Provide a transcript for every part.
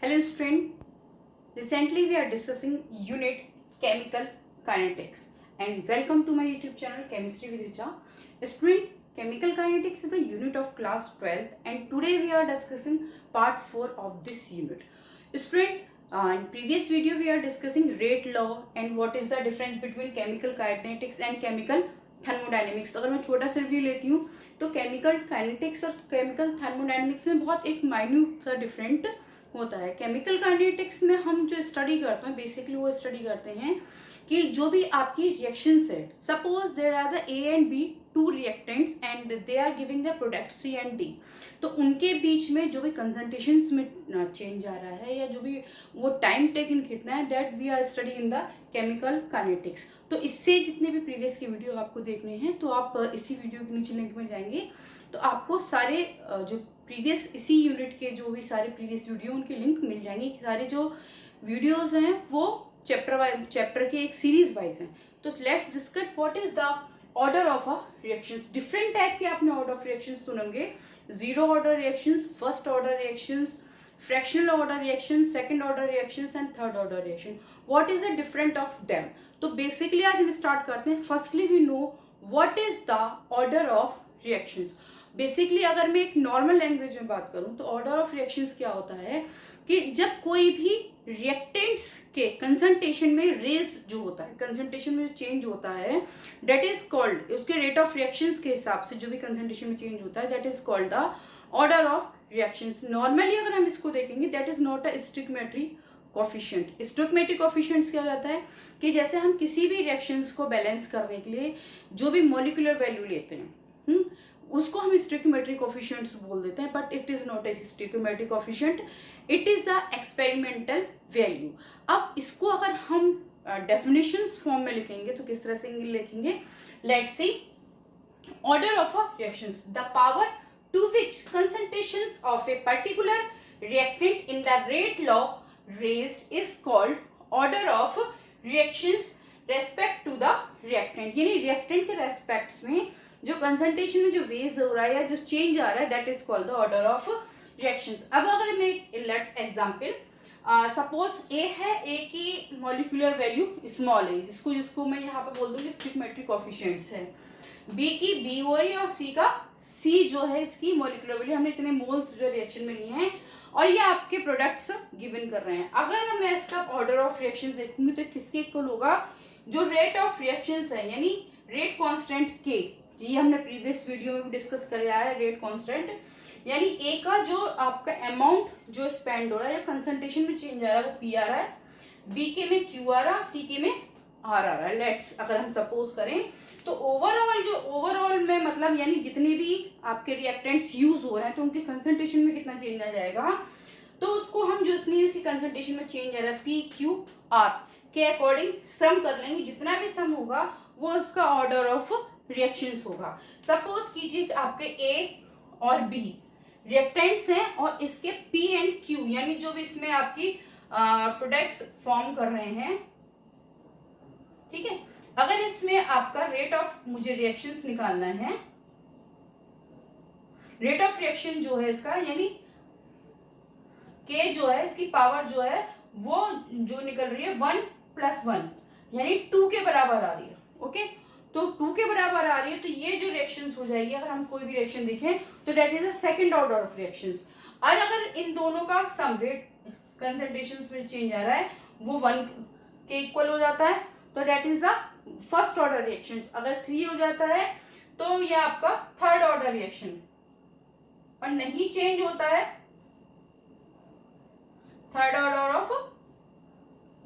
Hello student, recently we are discussing unit chemical kinetics and welcome to my YouTube channel Chemistry with Richa. Student, chemical kinetics is the unit of class 12th and today we are discussing part 4 of this unit. Student, uh, in previous video we are discussing rate law and what is the difference between chemical kinetics and chemical thermodynamics तो अगर मैं छोटा सा review लेती हूँ तो chemical kinetics और chemical thermodynamics में बहुत एक माइन्यूट सा डिफरेंट होता है। केमिकल काइनेटिक्स में हम जो स्टडी करते हैं बेसिकली वो स्टडी करते हैं कि जो भी आपकी रिएक्शंस है suppose there are the A and B two reactants and they are giving the product C and D तो उनके बीच में जो भी कंसनट्रेशन में चेंज आ रहा है या जो भी वो टाइम टेकन कितना है that we are study in the chemical kinetics तो इससे जितने भी प्रीवियस के वीडियो आपको देखने हैं तो आप इसी वीडियो के नीचे लिंक में जाएँगे तो आपको सारे जो प्रीवियस इसी यूनिट के जो भी सारे प्रीवियस वीडियो उनके लिंक मिल जाएँगे। सारे जो वीडियोज़ हैं, वो चैप्टर वाइज चैप्टर के एक सीरीज़ वाइज हैं। तो let's discuss what is the order of a reactions different type के आपने ऑर्डर ऑफ़ रिएक्शंस सुनेंगे। Zero order reactions first order reactions fractional order reaction second order reactions and third order reaction. What is the different of them? तो basically आज हम start करते हैं। Firstly we know what is the order of reactions basically अगर मैं एक normal language में बात करूँ तो ऑर्डर ऑफ़ रिएक्शंस क्या होता है कि जब कोई भी रिएक्टेंट्स के कंसंट्रेशन में रेज जो होता है कंसंट्रेशन में जो चेंज होता है डेट इज़ कॉल्ड उसके रेट ऑफ़ रिएक्शंस के हिसाब से जो भी कंसंट्रेशन में चेंज होता है that is called the order of reactions normally अगर हम इसको देखेंगे that is not a stoichiometry coefficient stoichiometry coefficient क्या जाता है कि जैसे हम किसी भी रिएक्शंस को बैलेंस करने के लिए जो भी मोलिकुलर वैल्यू लेते हुँ? उसको हम स्टिकोमेट्री कॉफिशियंट्स बोल देते हैं but it is not a stoichiometry coefficient it is the experimental value अब इसको अगर हम डेफिनेशंस uh, फॉर्म में लिखेंगे तो किस तरह से लिखेंगे? Let see order of a reactions the power to which concentrations of a particular reactant in the rate law raised is called order of reactions respect to the reactant. यानी reactant के respects में जो concentration में जो raise हो रहा है या जो चेंज आ रहा है that is called the order of reactions अब अगर मैं लेट्स एग्जांपल सपोज़ ए है ए की मॉलिकुलर वैल्यू स्मॉल है, जिसको जिसको मैं यहाँ पे बोल दूँगी स्टिकमेट्रिक ऑफिशियंट्स है। बी की बी हो रही है और सी का सी जो है, इसकी मॉलिकुलर वैल्यू हमने इतने मोल्स जो रिएक्शन में लिए हैं और ये आपके प्रोडक्ट्स गिवन कर रहे हैं। अगर मैं इसका ऑर्डर ऑफ़ रिएक्शंस देखूँगी तो किसके इक्वल होगा? जो रेट ऑफ़ रिएक्शन है, यानी रेट कॉन्स्टेंट के ये हमने प्रीवियस वीडियो में भी डिस्कस कर है रेट कांस्टेंट यानी ए का जो आपका अमाउंट जो स्पेंड हो रहा है या कंसंट्रेशन में चेंज आ रहा है, वो पी आ रहा है. बी के में क्यू आ रहा सी के में आर आ रहा है. लेट्स अगर हम सपोज़ करें तो ओवरऑल जो ओवरऑल में मतलब यानी जितने भी आपके रिएक्टेंट्स यूज़ हो रहे हैं तो उनके कंसंट्रेशन में कितना चेंज आ जाएगा? तो उसको हम जो इतनी उसी कंसंट्रेशन में चेंज आ रहा है पी क्यू आर के अकॉर्डिंग सम कर लेंगे. जितना भी सम होगा, वो उसका ऑर्डर ऑफ़ रिएक्शंस होगा। सपोज़ कीजिए आपके ए और बी रिएक्टेंट्स हैं और इसके पी एंड क्यू यानी जो भी इसमें आपकी प्रोडक्ट्स फॉर्म कर रहे हैं, ठीक है? अगर इसमें आपका रेट ऑफ़ मुझे रिएक्शंस निकालना है रेट ऑफ़ रिएक्शन जो है इसका, यानी के जो है, इसकी पावर जो है, वो जो निकल रही है वन प्लस वन यानी टू के बराबर आ रही है ओके तो टू के बराबर आ रही है तो ये जो रिएक्शंस हो जाएगी, अगर हम कोई भी रिएक्शन देखें तो that is a second order of reactions और अगर इन दोनों का सम रेट में चेंज आ रहा है, वो वन के इक्वल हो जाता है तो that is the first order reaction अगर थ्री हो जाता है तो ये आपका थर्ड ऑर्डर रिएक्शन और नहीं चेंज होता है थर्ड ऑर्डर ऑफ़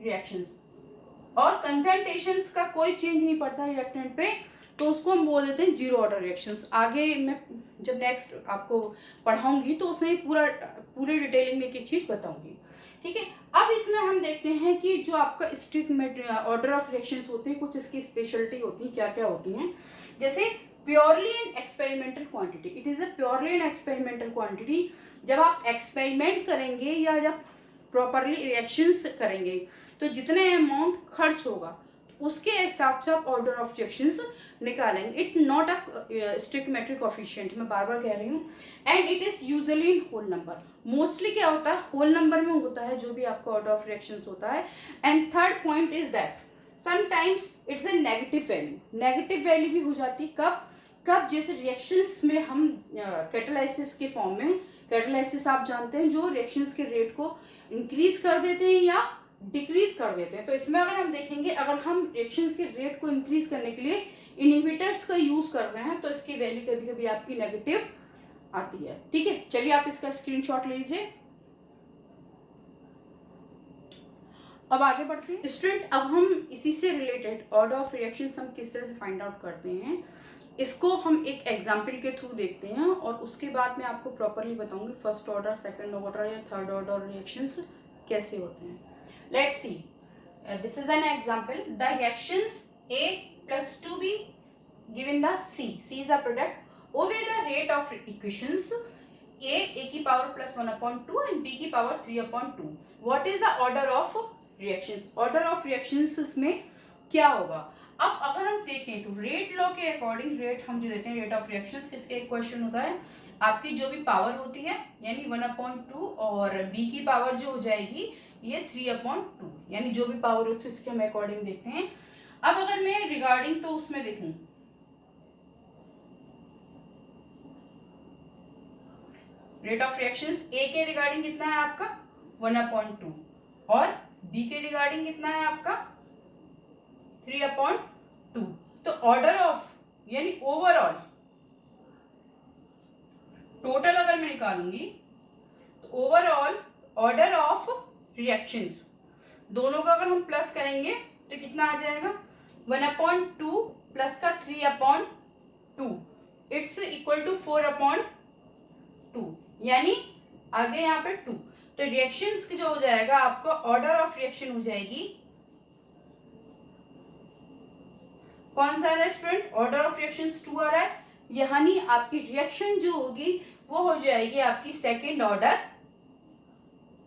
रिएक्शंस और कंसल्टेशन का कोई चेंज नहीं पड़ता रिएक्टेंट पे तो उसको हम बोल देते हैं ज़ीरो ऑर्डर रिएक्शंस आगे मैं जब नेक्स्ट आपको पढ़ाऊँगी तो उसमें पूरा, पूरे डिटेलिंग में एक एक चीज़ बताऊँगी। ठीक है? अब इसमें हम देखते हैं कि जो आपका स्ट्रिक ऑर्डर ऑफ़ रिएक्शंस होते हैं, कुछ इसकी स्पेशलिटी होती है क्या क्या होती हैं। जैसे purely an experimental quantity it is a purely an experimental quantity जब आप एक्सपेरिमेंट करेंगे या जब प्रॉपरली रिएक्शंस करेंगे तो जितने अमाउंट खर्च होगा उसके हिसाब से आप ऑर्डर ऑफ़ रिएक्शंस निकालेंगे। It not a stoichiometric coefficient मैं बार बार कह रही हूँ। And it is usually in whole number mostly क्या होता है? होल नंबर में होता है जो भी आपका ऑर्डर ऑफ़ रिएक्शंस होता है। And third point is that sometimes it's a negative value negative value भी हो जाती है। कब? कब? जैसे रिएक्शंस में हम कैटलाइसिस के फॉर्म में कैटलाइसिस आप जानते हैं, जो रिएक्शंस के रेट को इंक्रीज कर देते हैं या डिक्रीज कर देते हैं। तो इसमें अगर हम देखेंगे, अगर हम रिएक्शंस के रेट को इंक्रीज करने के लिए इनिबिटर्स का यूज़ कर रहे हैं तो इसकी वैल्यू कभी कभी आपकी नेगेटिव आती है। ठीक है? चलिए आप इसका स्क्रीनशॉट ले लीजिए। अब आगे बढ़ते हैं। स्टूडेंट अब हम इसी से रिलेटेड ऑर्डर ऑफ़ रिएक्शन हम किस तरह से फाइंड आउट करते हैं, इसको हम एक एग्ज़ाम्पल के थ्रू देखते हैं और उसके बाद मैं आपको प्रॉपरली बताऊँगी फ़र्स्ट ऑर्डर सेकंड ऑर्डर या थर्ड ऑर्डर रिएक्शंस कैसे होते हैं। Let's see this is an example the reactions A plus two B given the C. C is the product. Obey the rate of equations A, A की power plus 1 upon 2 and B की power 3 upon 2. What is the order of reactions? Order of reactions में क्या होगा अब अगर हम देखें तो रेट लॉ के अकॉर्डिंग रेट हम जो देते हैं रेट ऑफ़ रिएक्शंस किसके क्वेश्चन होता है आपकी जो भी पावर होती है यानी वन अपॉइंट टू और बी की पावर जो हो जाएगी ये थ्री अपॉइंट टू यानी जो भी पावर होती है उसके हम अकॉर्डिंग देखते हैं। अब अगर मैं रिगार्डिंग तो उसमें देखूँ। रेट ऑफ़ रिएक्शंस ए के रिगार्डिंग कितना है आपका? वन अपॉइंट टू और बी के रिगार्डिंग कितना है आपका? थ्री अपॉइंट टू तो ऑर्डर ऑफ़ यानी ओवरऑल टोटल अगर मैं निकालूँगी तो ओवरऑल ऑर्डर ऑफ़ रिएक्शंस दोनों का अगर हम प्लस करेंगे तो कितना आ जाएगा? वन अपॉन टू प्लस का three upon two it's equal to four upon two यानी आगे यहाँ पे टू तो रिएक्शंस की जो हो जाएगा, आपको ऑर्डर ऑफ़ रिएक्शन हो जाएगी। कौन सा resultant order of reaction two आ रहा है। यानी आपकी रिएक्शन जो होगी, वो हो जाएगी आपकी सेकेंड ऑर्डर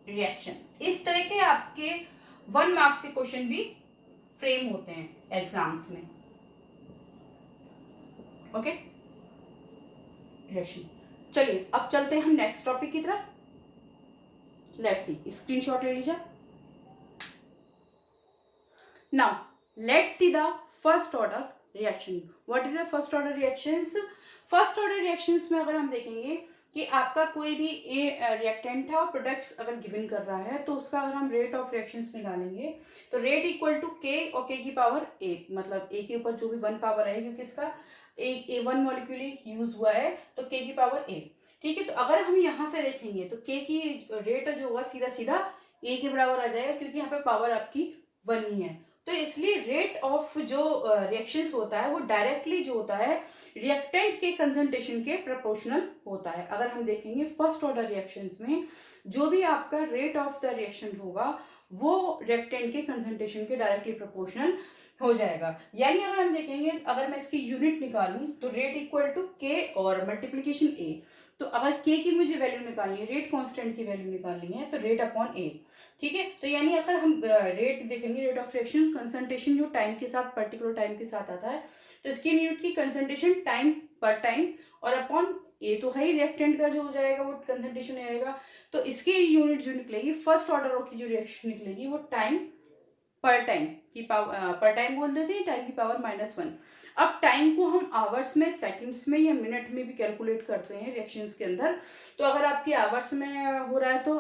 रिएक्शन इस तरह के आपके वन मार्क्स के क्वेश्चन भी फ्रेम होते हैं एग्ज़ाम्स में. ओके रिएक्शन चलिए, अब चलते हैं हम नेक्स्ट टॉपिक की तरफ़. लेट्स सी स्क्रीनशॉट ले लीजिए. Now let's see the first order reaction what is the first order reactions first order reactions में अगर हम देखेंगे कि आपका कोई भी ए रिएक्टेंट है और प्रोडक्ट्स अगर गिवन कर रहा है तो उसका अगर हम रेट ऑफ़ रिएक्शंस निकालेंगे तो रेट इक्वल टू के और के की पावर ए मतलब ए के ऊपर जो भी वन पावर है क्योंकि इसका A A one molecule use हुआ है तो के की पावर ए ठीक है तो अगर हम यहाँ से देखेंगे तो के की रेट जो हुआ सीधा सीधा ए के बराबर आ जाएगा, क्योंकि यहाँ पे पावर आपकी वन ही है। तो इसलिए रेट ऑफ़ जो रिएक्शंस होता है, वो डायरेक्टली जो होता है रिएक्टेंट के कंसंट्रेशन के प्रोपोर्शनल होता है। अगर हम देखेंगे फ़र्स्ट ऑर्डर रिएक्शंस में, जो भी आपका रेट ऑफ़ द रिएक्शन होगा, वो रिएक्टेंट के कंसंट्रेशन के डायरेक्टली प्रोपोर्शनल हो जाएगा। यानी अगर हम देखेंगे, अगर मैं इसकी यूनिट निकालूं तो रेट इक्वल टू के और मल्टीप्लीकेशन ए तो अगर के की मुझे वैल्यू निकालनी है रेट कांस्टेंट की वैल्यू निकालनी है तो रेट अपॉन ए ठीक है? तो यानी अगर हम रेट देखेंगे रेट ऑफ़ रिएक्शन कंसंट्रेशन जो टाइम के साथ पर्टिकुलर टाइम के साथ आता है तो इसकी यूनिट की कंसंट्रेशन टाइम पर टाइम और अपॉन ए तो है ही रिएक्टेंट का जो हो जाएगा, वो कंसंट्रेशन आएगा तो इसकी यूनिट जो निकलेगी फ़र्स्ट ऑर्डर की जो रिएक्शन निकलेगी, वो टाइम पर टाइम की पावर पर टाइम बोल देते हैं टाइम की पावर माइनस वन अब टाइम को हम आवर्स में सेकंड्स में या मिनट में भी कैलकुलेट करते हैं रिएक्शंस के अंदर. तो अगर आपकी आवर्स में हो रहा है तो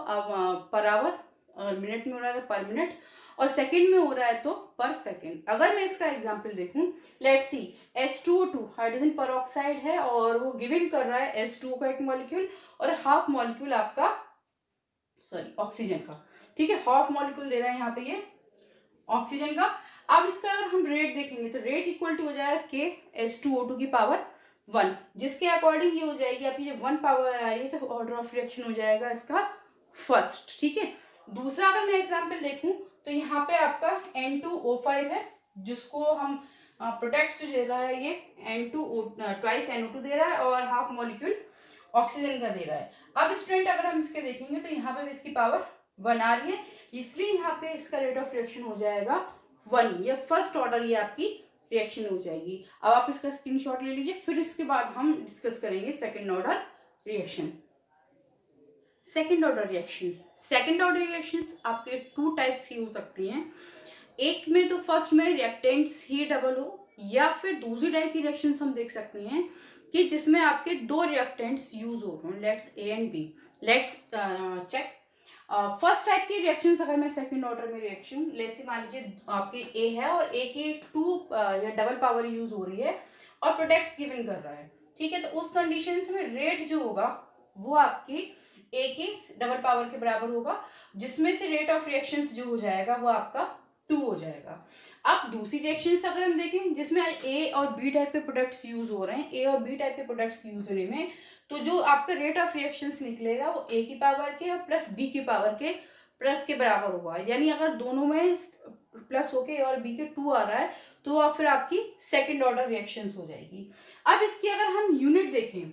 पर आवर और मिनट में हो रहा है तो पर मिनट और सेकंड में हो रहा है तो पर सेकंड अगर मैं इसका एग्जांपल देखूँ let see S two two hydrogen पर है, और वो गिवन कर रहा है टू का एक मॉलिक्यूल और हाफ़ मॉलिक्यूल आपका सॉरी ऑक्सीजन का. ठीक है हाफ़ मॉलिक्यूल दे रहा है यहाँ पे ये ऑक्सीजन का। अब इसका अगर हम रेट देखेंगे तो रेट इक्वल टू हो जाएगा K S two O two की पावर वन जिसके अकॉर्डिंग ये हो जाएगी आपकी जब वन पावर आ रही है तो ऑर्डर ऑफ़ रिएक्शन हो जाएगा इसका फ़र्स्ट ठीक है? दूसरा अगर मैं एग्ज़ाम्पल देखूँ तो यहाँ पे आपका एन टू ओ फाइव है, जिसको हम प्रोटेक्ट जो दे रहा है ये N two O twice N O two दे रहा है और हाफ़ मॉलिक्यूल ऑक्सीजन का दे रहा है। अब स्टूडेंट अगर हम इसके देखेंगे तो यहाँ पे भी इसकी पावर वन आ रही है, इसलिए यहाँ पे इसका रेट ऑफ़ रिएक्शन हो जाएगा वन ये फ़र्स्ट ऑर्डर ये आपकी रिएक्शन हो जाएगी। अब आप इसका स्क्रीनशॉट ले लीजिए, फिर इसके बाद हम डिस्कस करेंगे second order reaction second order reaction second order reaction आपके टू टाइप्स की हो सकती हैं। एक में तो फ़र्स्ट में रिएक्टेंट्स ही डबल हो, या फिर दूसरी टाइप की रिएक्शन हम देख सकते हैं कि जिसमें आपके दो रिएक्टेंट्स यूज़ हो रहे let's A and B let's check first type की रिएक्शन अगर मैं सेकंड ऑर्डर में रिएक्शन जैसे मान लीजिए आपकी ए है और ए की टू या डबल पावर यूज़ हो रही है और प्रोटेक्ट गिवन कर रहा है। ठीक है तो उस कंडीशन में रेट जो होगा, वो आपकी ए की डबल पावर के बराबर होगा, जिसमें से रेट ऑफ़ रिएक्शन जो हो जाएगा, वो आपका टू हो जाएगा। अब दूसरी रिएक्शन अगर हम देखें, जिसमें ए और बी टाइप के प्रोडक्ट्स यूज़ हो रहे हैं ए और बी टाइप के प्रोडक्ट्स यूज़ होने में तो जो आपका रेट ऑफ़ रिएक्शन निकलेगा वो ए की पावर के और प्लस बी की पावर के प्लस के बराबर होगा। यानी अगर दोनों में प्लस होके ए और बी के टू आ रहा है तो अब फिर आपकी सेकेंड ऑर्डर रिएक्शन हो जाएगी। अब इसकी अगर हम यूनिट देखें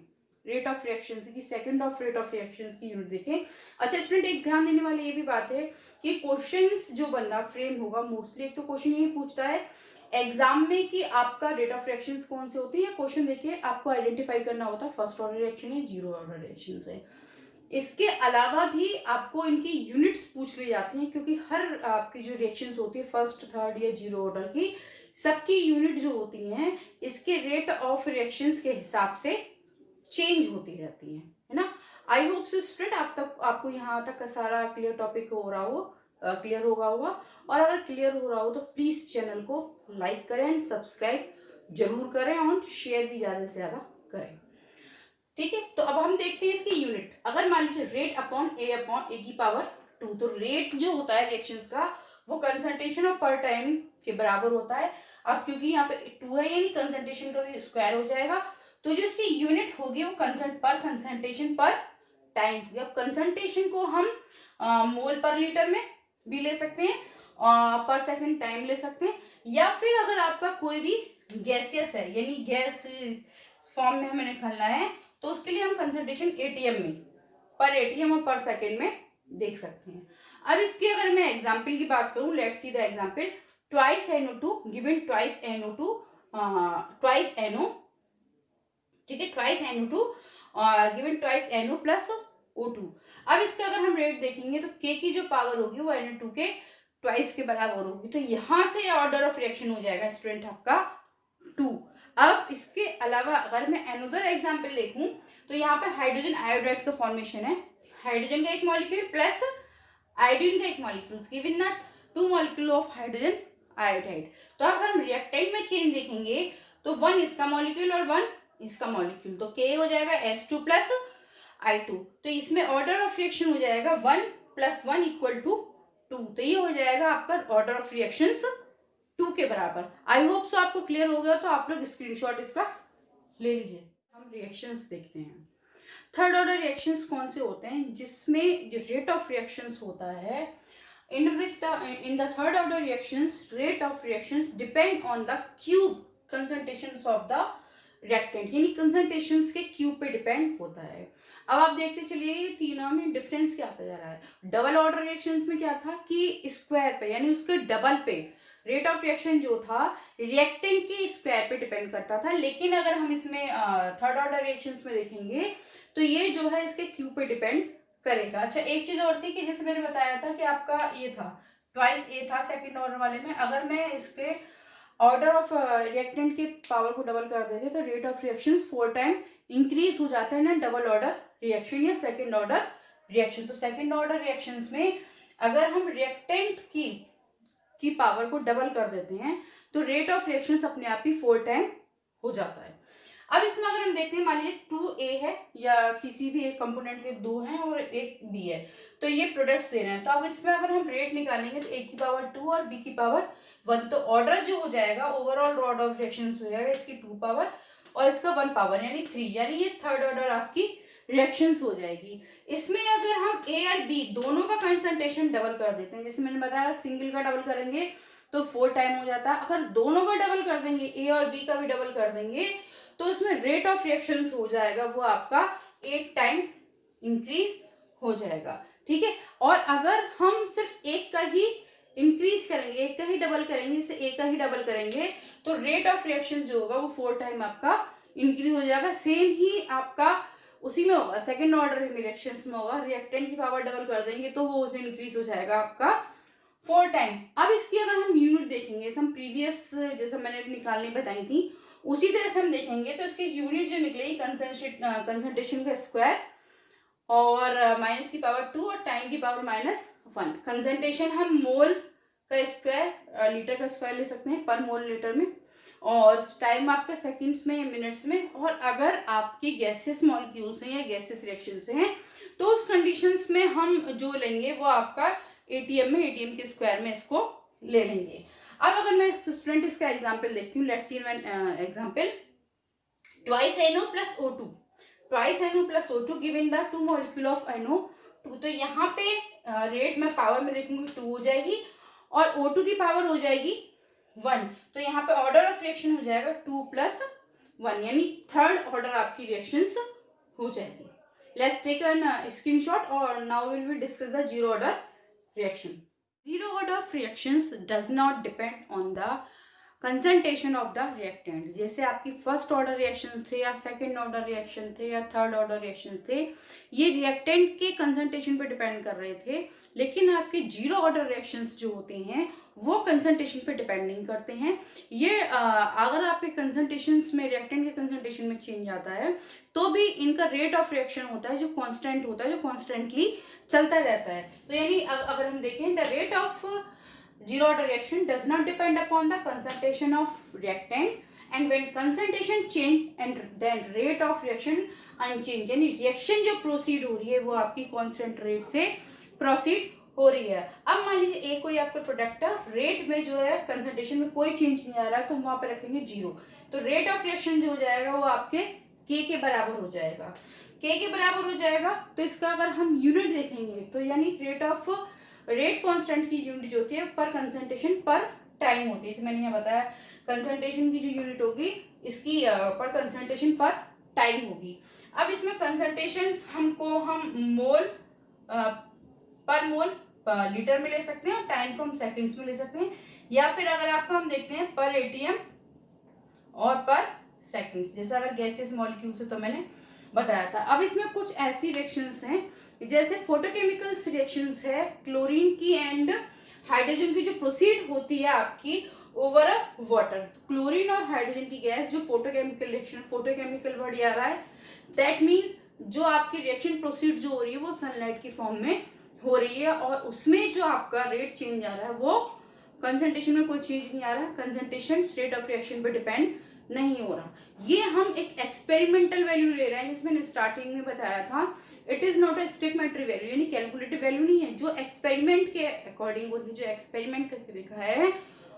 रेट ऑफ़ रिएक्शन की second of rate of reaction की यूनिट देखें। अच्छा स्टूडेंट एक ध्यान देने वाली ये भी बात है कि क्वेश्चंस जो बनना फ्रेम होगा मोस्टली एक तो क्वेश्चन यही पूछता है एग्ज़ाम में कि आपका रेट ऑफ़ रिएक्शन कौन से होते हैं? क्वेश्चन देखिए, आपको आइडेंटिफाई करना होता है फ़र्स्ट ऑर्डर रिएक्शन है ज़ीरो ऑर्डर रिएक्शन है। इसके अलावा भी आपको इनकी यूनिट्स पूछ ली जाती हैं, क्योंकि हर आपकी जो रिएक्शंस होती है फ़र्स्ट थर्ड या ज़ीरो ऑर्डर की, सबकी यूनिट जो होती हैं, इसके रेट ऑफ़ रिएक्शंस के हिसाब से चेंज होती रहती हैं, है ना? आई होप सो स्टूडेंट आप तक, आपको यहाँ तक का सारा क्लियर टॉपिक हो रहा हो क्लियर होगा होगा। और अगर क्लियर हो रहा हो तो प्लीज़ चैनल को लाइक करें एंड सब्सक्राइब ज़रूर करें और शेयर भी ज़्यादा से ज़्यादा करें। ठीक है तो अब हम देखते हैं इसकी यूनिट अगर मान लीजिए rate upon A upon A की पावर टू तो रेट जो होता है रिएक्शन का, वो कंसंट्रेशन ऑफ़ पर टाइम के बराबर होता है। अब क्योंकि यहाँ पे टू है, यानी कंसंट्रेशन का भी स्क्वायर हो जाएगा। तो जो इसकी यूनिट होगी, वो कंसंट पर कंसंट्रेशन पर टाइम जब कंसंट्रेशन को हम मोल पर लीटर में भी ले सकते हैं पर सेकंड टाइम ले सकते हैं, या फिर अगर आपका कोई भी गैसियस है, यानी गैस फॉर्म में हमें निकालना है तो उसके लिए हम कंसंट्रेशन एटीएम में पर एटीएम और पर सेकंड में देख सकते हैं। अब इसकी अगर मैं एग्ज़ाम्पल की बात करूँ let see the example twice NO two given twice NO two twice NO ठीक है twice NO two given twice NO plus O two अब इसका अगर हम रेट देखेंगे तो के की जो पावर होगी वो एन टू के ट्वाइस के बराबर होगी। तो यहाँ से ऑर्डर ऑफ़ रिएक्शन हो जाएगा स्टूडेंट आपका टू अब इसके अलावा अगर मैं एनोदर एग्ज़ाम्पल देखूँ तो यहाँ पर हाइड्रोजन आयोडाइड का फॉर्मेशन है। हाइड्रोजन का एक मॉलिक्यूल प्लस आयोडीन का एक molecule given that two molecule of hydrogen iodide तो अब हम रिएक्टेंट में चेंज देखेंगे तो वन इसका मॉलिक्यूल और वन इसका मॉलिक्यूल तो के हो जाएगा S two plus I two तो इसमें ऑर्डर ऑफ़ रिएक्शन हो जाएगा one plus one equal to two तो ये हो जाएगा आपका ऑर्डर ऑफ़ रिएक्शन टू के बराबर. आई होप सो आपको क्लियर हो गया तो आप लोग स्क्रीनशॉट इसका ले लीजिए। हम रिएक्शंस देखते हैं। थर्ड ऑर्डर रिएक्शंस कौन से होते हैं? जिसमें जो रेट ऑफ़ रिएक्शंस होता है in which the in the third order reactions rate of reactions depend on the cube concentration of the reactant यानी कंसंट्रेशन के क्यूब पे डिपेंड होता है। अब आप देखते चलिए तीनों में डिफरेंस क्या आता जा रहा है? डबल ऑर्डर रिएक्शन में क्या था कि स्क्वायर पे, यानी उसके डबल पे रेट ऑफ़ रिएक्शन जो था रिएक्टेंट के स्क्वायर पे डिपेंड करता था। लेकिन अगर हम इसमें थर्ड ऑर्डर रिएक्शन में देखेंगे तो ये जो है इसके क्यू पे डिपेंड करेगा। अच्छा एक चीज़ और थी कि जैसे मैंने बताया था कि आपका ये था ट्वाइस ए था सेकेंड ऑर्डर वाले में। अगर मैं इसके ऑर्डर ऑफ़ रिएक्टेंट के पावर को डबल कर देते हैं तो rate of reaction four time increase हो जाता है ना डबल ऑर्डर रिएक्शन या सेकेंड ऑर्डर रिएक्शन तो सेकेंड ऑर्डर रिएक्शन में अगर हम रिएक्टेंट की की पावर को डबल कर देते हैं तो रेट ऑफ़ रिएक्शन अपने आप ही फोर टाइम हो जाता है। अब इसमें अगर हम देखते हैं, मान लीजिए टू ए है या किसी भी एक कंपोनेंट के दो हैं और एक बी है तो ये प्रोडक्ट्स दे रहे हैं। तो अब इसमें अगर हम रेट निकालेंगे तो ए की पावर टू और बी की पावर वन तो ऑर्डर जो हो जाएगा ओवरऑल रॉड ऑफ़ रिएक्शन हो जाएगा इसकी टू पावर और इसका वन पावर यानी थ्री यानी ये थर्ड ऑर्डर आपकी रिएक्शंस हो जाएगी। इसमें अगर हम ए और बी दोनों का कंसंट्रेशन डबल कर देते हैं, जैसे मैंने बताया सिंगल का डबल करेंगे तो फोर टाइम हो जाता। है अगर दोनों का डबल कर देंगे ए और बी का भी डबल कर देंगे तो इसमें रेट ऑफ़ रिएक्शन हो जाएगा, वो आपका एट टाइम इंक्रीज हो जाएगा। ठीक है? और अगर हम सिर्फ़ एक का ही इंक्रीज करेंगे, एक का ही डबल करेंगे, इससे एक का ही डबल करेंगे तो रेट ऑफ़ रिएक्शन जो होगा वो फोर टाइम आपका इंक्रीज हो जाएगा। सेम ही आपका उसी में होगा सेकेंड ऑर्डर रिएक्शन में होगा। रिएक्टेंट की पावर डबल कर देंगे तो वो उसे इंक्रीज हो जाएगा आपका फोर टाइम अब इसकी अगर हम यूनिट देखेंगे, जैसे हम प्रीवियस जैसे मैंने निकालनी बताई थी, उसी तरह से हम देखेंगे तो इसकी यूनिट जो निकलेगी कंसंट्रेशन का स्क्वायर और माइनस की पावर टू और टाइम की पावर माइनस वन कंसंट्रेशन हम मोल का स्क्वायर लीटर का स्क्वायर ले सकते हैं पर मोल लीटर में. और टाइम आपका सेकंड्स में या मिनट्स में, और अगर आपकी गैसेस मॉलिक्यूल्स हैं या गैसेस रिएक्शन हैं तो उस कंडीशंस में हम जो लेंगे, वो आपका एटीएम में एटीएम के स्क्वायर में इसको ले लेंगे। अब अगर मैं स्टूडेंट इसका एग्ज़ाम्पल देखती हूँ let's see one example twice NO plus O two twice NO plus O two given the two molecule of NO two तो यहाँ पे रेट मैं पावर में देखूँगी टू हो जाएगी और ओ टू की पावर हो जाएगी वन तो यहाँ पे ऑर्डर ऑफ़ रिएक्शन हो जाएगा टू प्लस वन यानी थर्ड ऑर्डर आपकी रिएक्शन हो जाएगी। लेट्स टेक एन स्क्रीनशॉट और now will be discuss the zero order reaction. Zero order of reactions does not depend on the concentration of the reactant जैसे आपकी first order reaction थे या second order reaction थे या third order reaction थे, ये reactant के concentration पे डिपेंड कर रहे थे, लेकिन आपके ज़ीरो ऑर्डर रिएक्शंस जो होते हैं, वो कंसंट्रेशन पे डिपेंड नहीं करते हैं। ये अगर आपके कंसंट्रेशन में रिएक्टेंट के कंसंट्रेशन में चेंज आता है तो भी इनका रेट ऑफ़ रिएक्शन होता है, जो कॉन्स्टेंट होता है, जो कॉन्स्टेंटली चलता रहता है। तो यानी अगर हम देखें the rate of zero order reaction does not depend upon the concentration of reactant. And when concentration change and then rate of reaction unchanged, यानी रिएक्शन जो प्रोसीड हो रही है, वो आपकी कांस्टेंट रेट से प्रोसीड हो रही है। अब मान लीजिए एक कोई आपका प्रोडक्ट रेट में जो है कंसंट्रेशन में कोई चेंज नहीं आ रहा तो हम वहाँ पर रखेंगे ज़ीरो तो रेट ऑफ़ रिएक्शन जो हो जाएगा, वो आपके के के बराबर हो जाएगा। के के बराबर हो जाएगा तो इसका अगर हम यूनिट देखेंगे तो यानी रेट ऑफ़ रेट कांस्टेंट की यूनिट जो होती है पर कंसंट्रेशन पर टाइम होती है। जैसे मैंने यहाँ बताया कंसंट्रेशन की जो यूनिट होगी, इसकी पर कंसंट्रेशन पर टाइम होगी। अब इसमें कंसंट्रेशन हमको हम मोल पर मोल लीटर में ले सकते हैं और टाइम को हम सेकंड्स में ले सकते हैं। या फिर अगर आपको हम देखते हैं पर एटीएम और पर सेकंड्स जैसे अगर गैसेस मॉलिक्यूल्स है तो मैंने बताया था। अब इसमें कुछ ऐसी रिएक्शंस हैं, जैसे फोटोकेमिकल्स रिएक्शंस है क्लोरीन की एंड हाइड्रोजन की जो प्रोसीड होती है आपकी ओवर अ वाटर क्लोरीन और हाइड्रोजन की गैस जो फोटोकेमिकल रिएक्शन फोटोकेमिकल वर्ड आ रहा है। दैट मीन्स जो आपकी रिएक्शन प्रोसीड जो हो रही है, वो सनलाइट की फॉर्म में हो रही है और उसमें जो आपका रेट चेंज आ रहा है, वो कंसंट्रेशन में कोई चेंज नहीं आ रहा। कंसंट्रेशन स्टेट ऑफ़ रिएक्शन पे डिपेंड नहीं हो रहा। ये हम एक एक्सपेरिमेंटल वैल्यू ले रहे हैं, जिसमें स्टार्टिंग में बताया था। It is not a stoichiometry value यानी कैलकुलेटिव वैल्यू नहीं है। जो एक्सपेरिमेंट के अकॉर्डिंग जो एक्सपेरिमेंट करके दिखा है,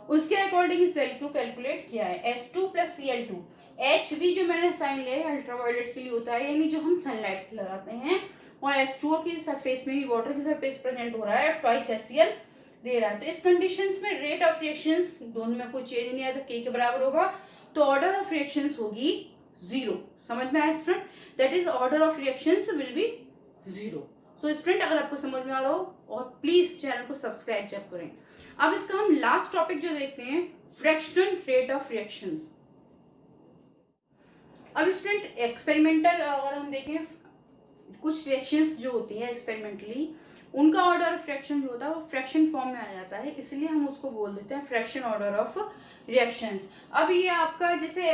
उसके अकॉर्डिंग इस वैल्यू को कैलकुलेट किया है। S two plus C L two H V जो मैंने साइन लिया है अल्ट्रावायलेट के लिए होता है, यानी जो हम सनलाइट लगाते हैं। और एस टू की सरफेस में वाटर की सरफेस प्रेजेंट हो रहा है ट्वाइस एस सी एल दे रहा है। तो इस कंडीशन में रेट ऑफ़ रिएक्शन दोनों में कोई चेंज नहीं आया तो के के बराबर होगा। तो ऑर्डर ऑफ़ रिएक्शन होगी ज़ीरो समझ में आया student that is order of reaction will be zero so student अगर आपको समझ में आ रहा हो, और प्लीज़ चैनल को सब्सक्राइब जब करें। अब इसका हम लास्ट टॉपिक जो देखते हैं फ्रैक्शनल रेट ऑफ़ रिएक्शन अब स्टूडेंट एक्सपेरिमेंटल अगर हम देखें, कुछ रिएक्शंस जो होती है एक्सपेरिमेंटली उनका ऑर्डर ऑफ़ फ्रैक्शन जो होता है, वो फ्रैक्शन फॉर्म में आ जाता है, इसलिए हम उसको बोल देते हैं फ्रैक्शन ऑर्डर ऑफ़ रिएक्शंस अब ये आपका जैसे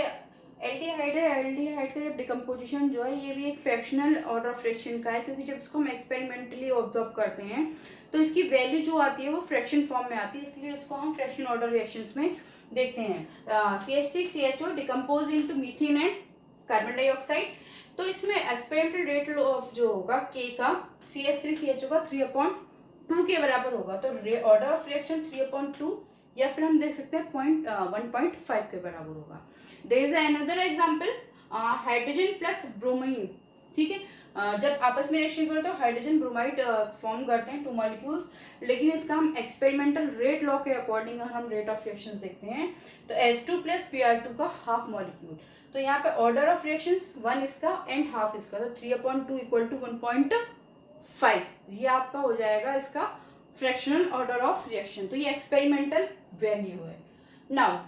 एल्डिहाइड है एल्डिहाइड का जब डिकम्पोजिशन जो है, ये भी एक फ्रैक्शनल ऑर्डर ऑफ़ फ्रैक्शन का है, क्योंकि जब इसको हम एक्सपेरिमेंटली ऑब्ज़र्व करते हैं तो इसकी वैल्यू जो आती है, वो फ्रैक्शन फॉर्म में आती है, इसलिए इसको हम फ्रैक्शन ऑर्डर रिएक्शन में देखते हैं. C H C C H O decompose into methane and carbon dioxide तो इसमें एक्सपेरिमेंटल रेट ऑफ़ जो होगा के का C H three C H का थ्री अपॉइंट टू के बराबर होगा। तो order of reaction three upon two या फिर हम देख सकते हैं पॉइंट वन पॉइंट फाइव के बराबर होगा। There is another example hydrogen plus bromine ठीक है? Uh, जब आपस में रिएक्शन करते तो हाइड्रोजन ब्रोमाइड फॉर्म करते हैं टू मॉलिक्यूल्स लेकिन इसका हम एक्सपेरिमेंटल रेट लॉ के अकॉर्डिंग हम रेट ऑफ़ रिएक्शन देखते हैं तो S two plus P R two का हाफ़ मॉलिक्यूल तो यहाँ पे ऑर्डर ऑफ़ रिएक्शन वन इसका एंड हाफ़ इसका। तो three upon two equal to one point five ये आपका हो जाएगा इसका फ्रैक्शनल ऑर्डर ऑफ़ रिएक्शन तो ये एक्सपेरिमेंटल वैल्यू है. नाउ